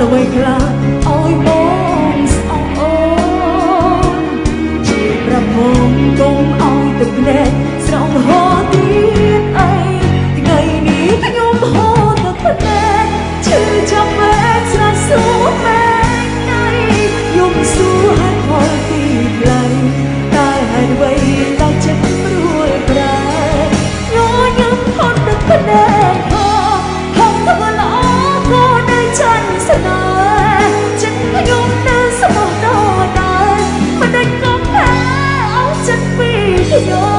ល្វីខ្លះឲ្យបងស្អប់អូនជួយប្រពងកុំឲ្យទឹកភ្នែក You're